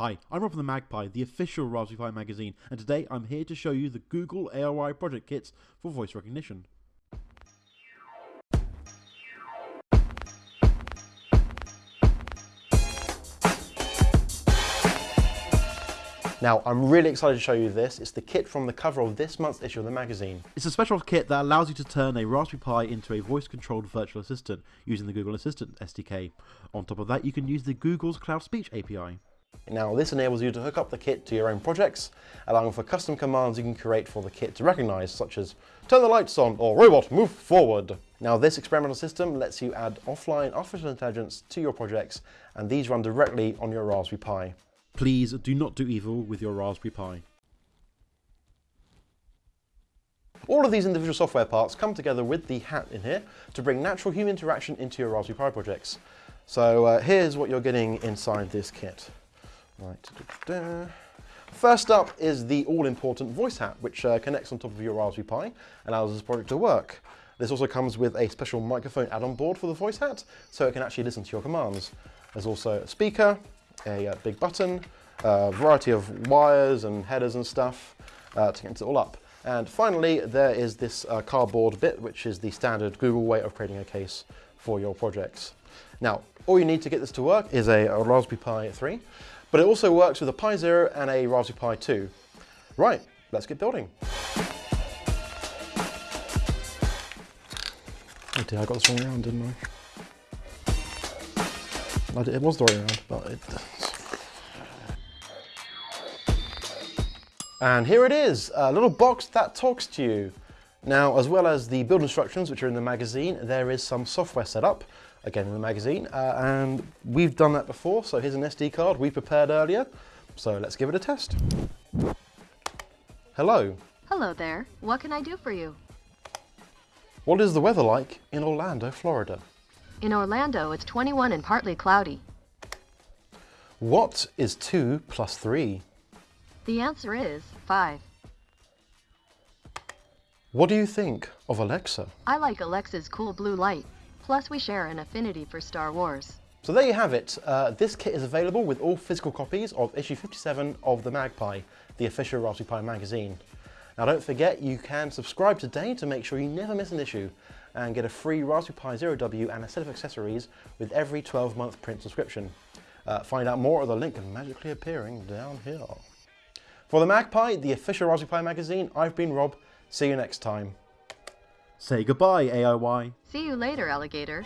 Hi, I'm Rob from the MagPi, the official Raspberry Pi magazine, and today I'm here to show you the Google AIY project kits for voice recognition. Now, I'm really excited to show you this. It's the kit from the cover of this month's issue of the magazine. It's a special kit that allows you to turn a Raspberry Pi into a voice-controlled virtual assistant using the Google Assistant SDK. On top of that, you can use the Google's Cloud Speech API. Now, this enables you to hook up the kit to your own projects, allowing for custom commands you can create for the kit to recognize, such as turn the lights on or robot move forward. Now, this experimental system lets you add offline artificial intelligence to your projects, and these run directly on your Raspberry Pi. Please do not do evil with your Raspberry Pi. All of these individual software parts come together with the hat in here to bring natural human interaction into your Raspberry Pi projects. So uh, here's what you're getting inside this kit. Right. Da -da. First up is the all-important voice hat, which uh, connects on top of your Raspberry Pi and allows this project to work. This also comes with a special microphone add-on board for the voice hat, so it can actually listen to your commands. There's also a speaker, a uh, big button, a variety of wires and headers and stuff uh, to get it all up. And finally, there is this uh, cardboard bit, which is the standard Google way of creating a case for your projects. Now, all you need to get this to work is a, a Raspberry Pi 3, but it also works with a Pi Zero and a Raspberry Pi 2. Right, let's get building. Oh dear, I got this wrong round, didn't I? It was the right round, but it... And here it is, a little box that talks to you. Now, as well as the build instructions, which are in the magazine, there is some software set up, again in the magazine, uh, and we've done that before, so here's an SD card we prepared earlier, so let's give it a test. Hello. Hello there. What can I do for you? What is the weather like in Orlando, Florida? In Orlando, it's 21 and partly cloudy. What is 2 plus 3? The answer is 5. What do you think of Alexa? I like Alexa's cool blue light. Plus, we share an affinity for Star Wars. So there you have it. Uh, this kit is available with all physical copies of issue 57 of the MagPi, the official Raspberry Pi magazine. Now don't forget, you can subscribe today to make sure you never miss an issue and get a free Raspberry Pi Zero W and a set of accessories with every 12-month print subscription. Uh, find out more at the link magically appearing down here. For the MagPi, the official Raspberry Pi magazine, I've been Rob. See you next time. Say goodbye, AIY. See you later, alligator.